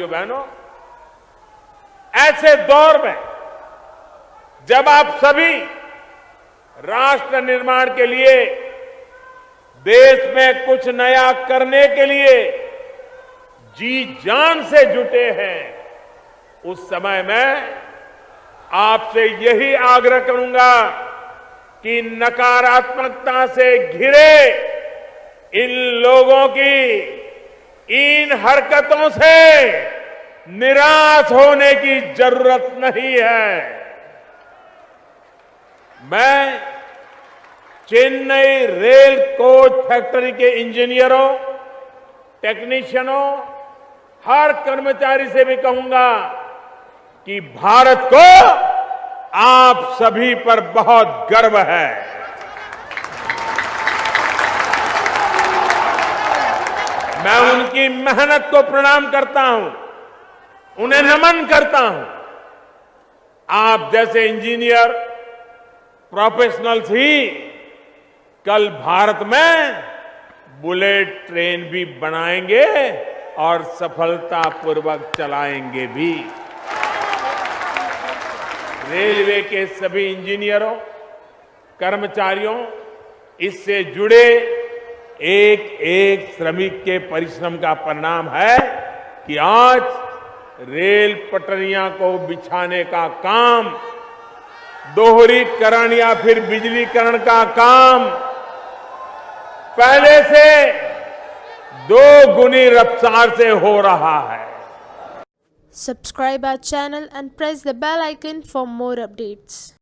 भाइयों बहनों, ऐसे दौर में जब आप सभी राष्ट्र निर्माण के लिए, देश में कुछ नया करने के लिए जी जान से जुटे हैं, उस समय में आपसे यही आग्रह करूँगा कि नकारात्मकता से घिरे इन लोगों की इन हरकतों से निराश होने की ज़रूरत नहीं है। मैं चेन्नई रेल कोच फैक्ट्री के इंजीनियरों, टेक्नीशियनों, हर कर्मचारी से भी कहूँगा कि भारत को आप सभी पर बहुत गर्व है। मैं उनकी मेहनत को प्रणाम करता हूँ, उन्हें नमन करता हूँ। आप जैसे इंजीनियर प्रोफेशनल्स ही, कल भारत में बुलेट ट्रेन भी बनाएँगे और सफलतापूर्वक चलाएँगे भी। रेलवे के सभी इंजीनियरों, कर्मचारियों, इससे जुड़े एक एक श्रमिक के परिश्रम का परिणाम है कि आज रेल पटरियाँ को बिछाने का काम, दोहरीकरण या फिर बिजलीकरण का काम, पहले से दो गुनी रफ्तार से हो रहा है Subscribe our channel and press the bell icon for more updates.